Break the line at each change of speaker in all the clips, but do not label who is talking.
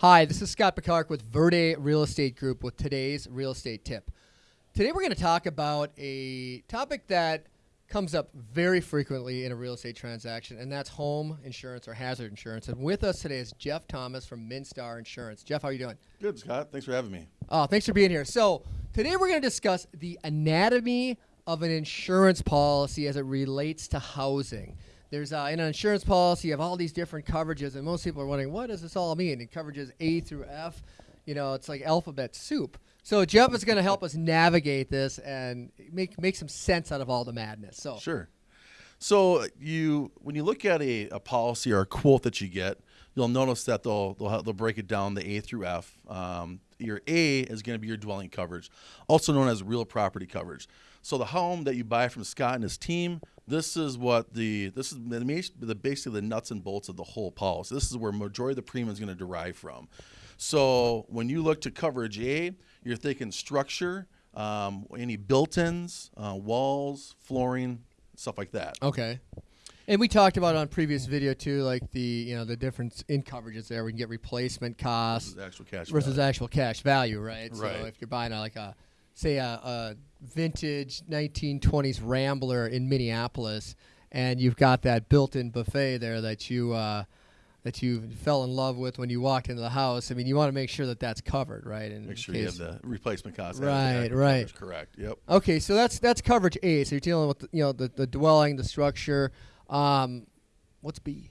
Hi, this is Scott Picard with Verde Real Estate Group with today's real estate tip. Today we're going to talk about a topic that comes up very frequently in a real estate transaction, and that's home insurance or hazard insurance. And with us today is Jeff Thomas from Minstar Insurance. Jeff, how are you doing?
Good, Scott. Thanks for having me.
Oh, thanks for being here. So today we're going to discuss the anatomy of an insurance policy as it relates to housing. There's uh, in an insurance policy, you have all these different coverages, and most people are wondering, what does this all mean? And coverages A through F, you know, it's like alphabet soup. So Jeff is going to help us navigate this and make make some sense out of all the madness. So
Sure. So you, when you look at a, a policy or a quote that you get, you'll notice that they'll they'll, they'll break it down the A through F. Um, your A is going to be your dwelling coverage, also known as real property coverage. So the home that you buy from Scott and his team, this is what the this is the, basically the nuts and bolts of the whole policy. This is where majority of the premium is going to derive from. So when you look to coverage A, you're thinking structure, um, any built-ins, uh, walls, flooring, stuff like that.
Okay. And we talked about on previous video too, like the you know the difference in coverages there. We can get replacement costs
Versus actual cash
versus
value.
actual cash value, right?
Right.
So if you're buying a, like a say a, a vintage 1920s Rambler in Minneapolis, and you've got that built-in buffet there that you uh, that you fell in love with when you walked into the house. I mean, you want to make sure that that's covered, right? In
Make sure you have the replacement costs.
Right,
added to that
right.
coverage, Correct. Yep.
Okay, so that's that's coverage A. So you're dealing with the, you know the, the dwelling, the structure. Um, what's B?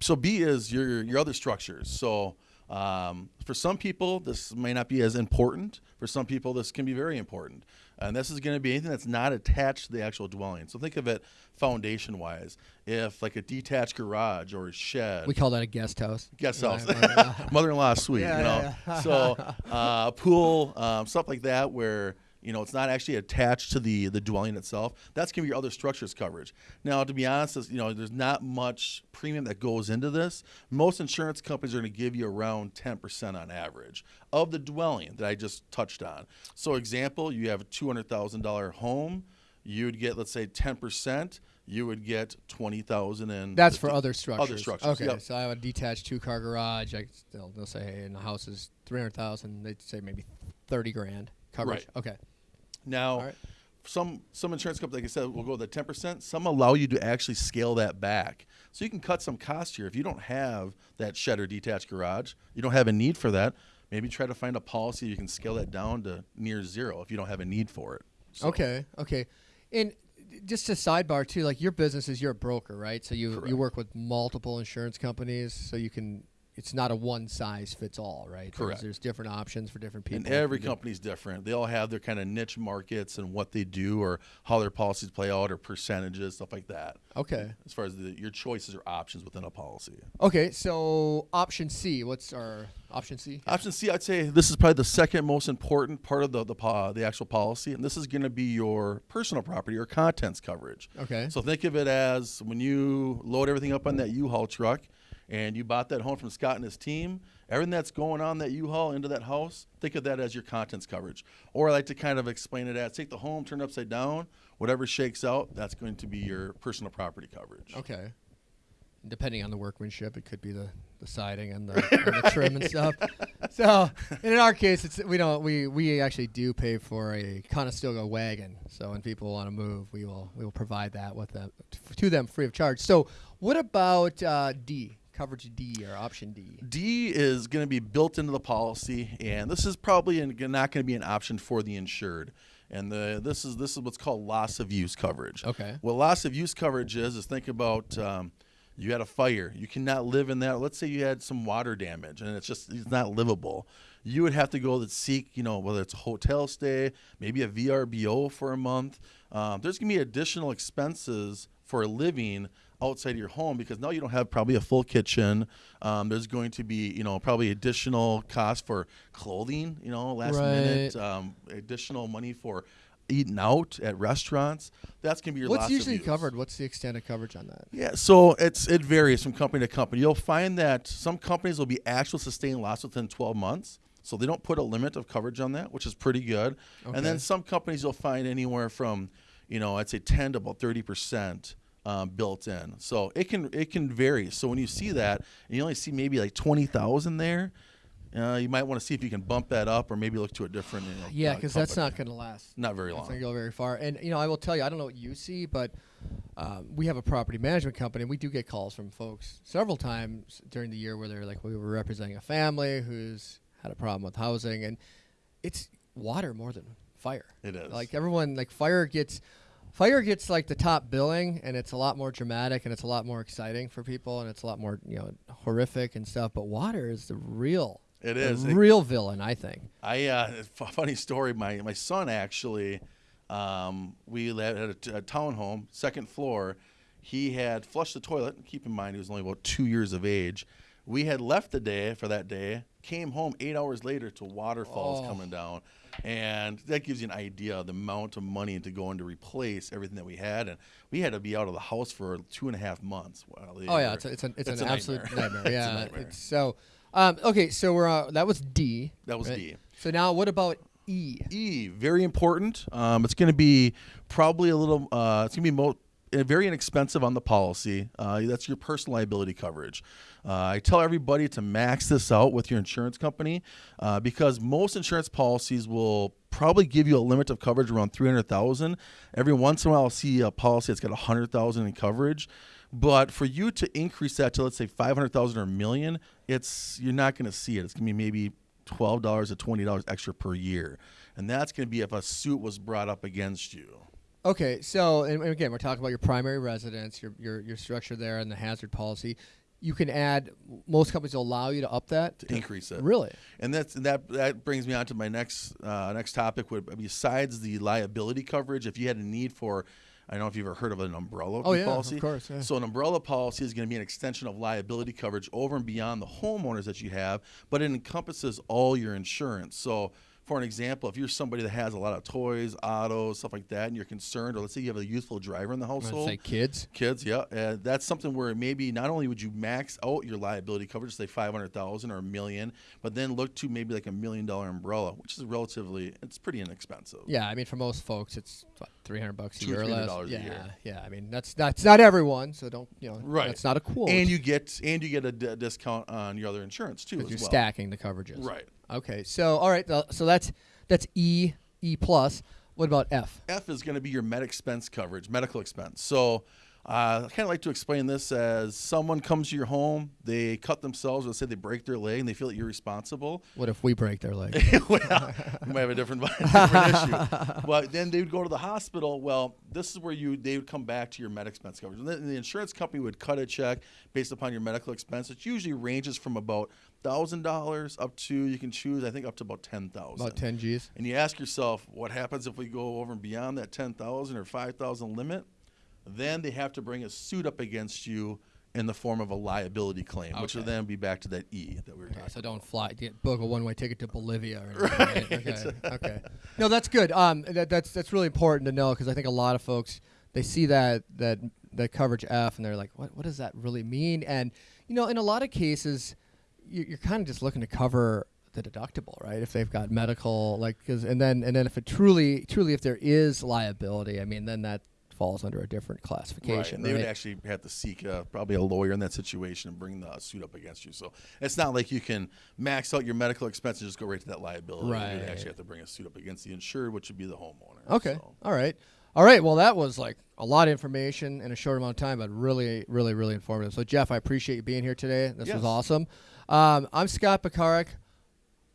So B is your your other structures. So um, for some people, this may not be as important. For some people, this can be very important. And this is going to be anything that's not attached to the actual dwelling. So think of it foundation wise. If like a detached garage or a shed,
We call that a guest house.
guest house,
right, right.
mother-in-law suite,
Yeah,
you know.
yeah, yeah.
so uh, pool, um, stuff like that, where you know it's not actually attached to the the dwelling itself. That's gonna be your other structures coverage. Now, to be honest, you know, there's not much premium that goes into this. Most insurance companies are gonna give you around 10% on average of the dwelling that I just touched on. So, example, you have a $200,000 home. You'd get, let's say, 10%. You would get 20,000 in.
That's for other structures.
Other structures.
Okay,
yep.
so I have a detached two-car garage. I they'll, they'll say, hey, and the house is three hundred thousand. They'd say maybe thirty grand coverage.
Right.
Okay.
Now,
right.
some some insurance companies, like I said, will go with the ten percent. Some allow you to actually scale that back, so you can cut some costs here. If you don't have that shed or detached garage, you don't have a need for that. Maybe try to find a policy you can scale that down to near zero if you don't have a need for it. So-
Okay. Okay. And just a sidebar too, like your business is you're a broker, right? So you you work with multiple insurance companies, so you can. It's not a one size fits all, right? There's-
Correct.
There's, different options for different people.
And every company's different. They all have their kind of niche markets and what they do, or how their policies play out, or percentages, stuff like that.
Okay.
As far as the, your choices or options within a policy.
Okay. So option C. What's our option C?
Option C, I'd say this is probably the second most important part of the the, the actual policy, and this is going to be your personal property or contents coverage.
Okay.
So think of it as when you load everything up on that U-Haul truck, and you bought that home from Scott and his team. Everything that's going on that U-Haul into that house, think of that as your contents coverage. Or I like to kind of explain it as take the home, turn it upside down, whatever shakes out, that's going to be your personal property coverage.
Okay. Depending on the workmanship, it could be the, the siding and the, and the trim and stuff. So, and in our case, it's we don't we we actually do pay for a Conestoga wagon. So when people want to move, we will we will provide that with them to them free of charge. So what about uh, D coverage D or option D?
D is going to be built into the policy, and this is probably not going to be an option for the insured. And the, this is this is what's called loss of use coverage.
Okay.
What loss of use coverage is is think about um, you had a fire, you cannot live in that. Let's say you had some water damage, and it's just it's not livable. You would have to go to seek, you know, whether it's a hotel stay, maybe a VRBO for a month. Um, there's going to be additional expenses for living outside of your home because now you don't have probably a full kitchen. Um, there's going to be, you know, probably additional cost for clothing, you know, last minute, um, additional money for eating out at restaurants. That's going to be your
What's usually covered? What's the extent of coverage on that?
Yeah, so it's it varies from company to company. You'll find that some companies will be actual sustained loss within 12 months. So they don't put a limit of coverage on that, which is pretty good. And then some companies you'll find anywhere from, you know, I'd say 10 to about 30 percent um, built in. So it can it can vary. So when you see that and you only see maybe like 20,000 there, uh, you might want to see if you can bump that up or maybe look to a different. You know,
Yeah,
uh,
because that's not going to last.
not very
It's
long.
not going to go very far. And you know, I will tell you, I don't know what you see, but um, we have a property management company, and we do get calls from folks several times during the year where they're like, we were representing a family who's had a problem with housing, and it's water more than fire.
It is.
Like everyone, like fire gets. Fire gets like the top billing, and it's a lot more dramatic, and it's a lot more exciting for people, and it's a lot more you know horrific and stuff. But water is the real,
it is the.
Real villain, I think.
I uh, funny story. My my son actually, um, we lived at a townhome, second floor. He had flushed the toilet. Keep in mind, he was only about two years of age. We had left the day for that day. Came home eight hours later to waterfalls
Oh.
coming down, and that gives you an idea of the amount of money to go in to replace everything that we had. And we had to be out of the house for two and a half months. while
Oh yeah,
were-
it's a, it's an it's,
it's
an
a
absolute
nightmare.
nightmare.
A
Yeah,
nightmare.
it's so. Um, okay, so we're uh, that was D.
That was
right?
D.
So now what about E?
E, very important. Um, it's going to be probably a little. Uh, it's going to be mo- very inexpensive on the policy. Uh, that's your personal liability coverage. Uh, I tell everybody to max this out with your insurance company uh, because most insurance policies will probably give you a limit of coverage around three hundred thousand. Every once in a while, I'll see a policy that's got a hundred thousand in coverage. But for you to increase that to let's say five hundred thousand or a million, it's you're not going to see it. It's going to be maybe twelve dollars to twenty dollars extra per year, and that's going to be if a suit was brought up against you.
Okay, so and, again, we're talking about your primary residence, your your your structure there, and the hazard policy. You can add. Most companies will allow you to up that.
To increase it.
Really?
And that's and that that brings me on to my next uh, next topic. Would besides the liability coverage, if you had a need for, I don't know if you've ever heard of an umbrella
Oh, yeah, of
policy.
course, yeah.
So an umbrella policy is going to be an extension of liability coverage over and beyond the homeowners that you have, but it encompasses all your insurance. So. For an example, if you're somebody that has a lot of toys, autos, stuff like that, and you're concerned, or let's say you have a youthful driver in the household,
say kids.
Kids, yeah, uh, that's something where maybe not only would you max out your liability coverage, say five hundred thousand or a million, but then look to maybe like a million dollar umbrella, which is relatively, it's pretty inexpensive.
Yeah, I mean, for most folks, it's what, three hundred bucks a year or less.
$300 a
yeah,
year.
yeah. I mean, that's that's not everyone, so don't you know?
Right.
That's not a quote.
And you get and you get a d- discount on your other insurance too. As
you're
well.
stacking the coverages.
Right.
Okay. So all right. So that's that's E E plus. What about F?
F is going to be your med expense coverage, medical expense. So uh, I kind of like to explain this as someone comes to your home, they cut themselves, let's say they break their leg, and they feel that you're responsible.
What if we break their leg?
well, we might have a different, different issue. But then they would go to the hospital. Well, this is where you they would come back to your med expense coverage. And then the insurance company would cut a check based upon your medical expense. It usually ranges from about thousand dollars up to you can choose, I think, up to about ten thousand.
About ten G's.
And you ask yourself, what happens if we go over and beyond that ten thousand or five thousand limit? Then they have to bring a suit up against you in the form of a liability claim, which will then be back to that E that we were talking
Okay, so
about.
don't fly. Get, book a one-way ticket to Bolivia. Or anything, right? Okay. okay. No, that's good. Um, that, that's that's really important to know because I think a lot of folks they see that that that coverage F and they're like, what what does that really mean? And you know, in a lot of cases, you, you're kind of just looking to cover the deductible, right? If they've got medical, like, cause, and then and then if it truly truly if there is liability, I mean, then that falls under a different
Right.
classification.
And they would actually have to seek uh, probably a lawyer in that situation and bring the suit up against you. So it's not like you can max out your medical expenses and just go right to that liability.
Right.
You'd actually have to bring a suit up against the insured, which would be the homeowner.
Okay.
So-
All right. All right. Well, that was like a lot of information in a short amount of time, but really, really, really informative. So, Jeff, I appreciate you being here today. This
Yes.
was awesome. Um, I'm Scott Pekarik.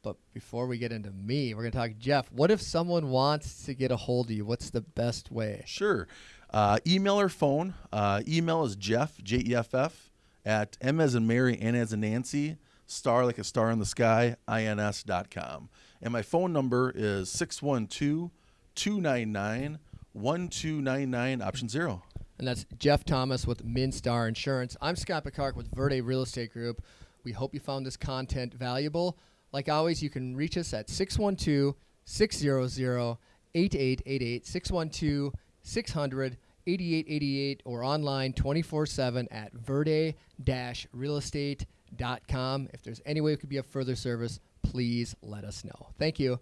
But before we get into me, we're going to talk Jeff. What if someone wants to get a hold of you? What's the best way?
Sure. Uh, email or phone. Uh, email is Jeff, J E F F, at M as in Mary, N as in Nancy, star like a star in the sky, ins.com. And my phone number is 612 299 1299, option zero.
And that's Jeff Thomas with Minstar Insurance. I'm Scott Picard with Verde Real Estate Group. We hope you found this content valuable. Like always, you can reach us at 612 600 8888, 612 600 8888, or online 24 7 at verde realestate.com. If there's any way we could be of further service, please let us know. Thank you.